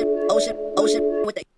ocean, ocean, ocean with the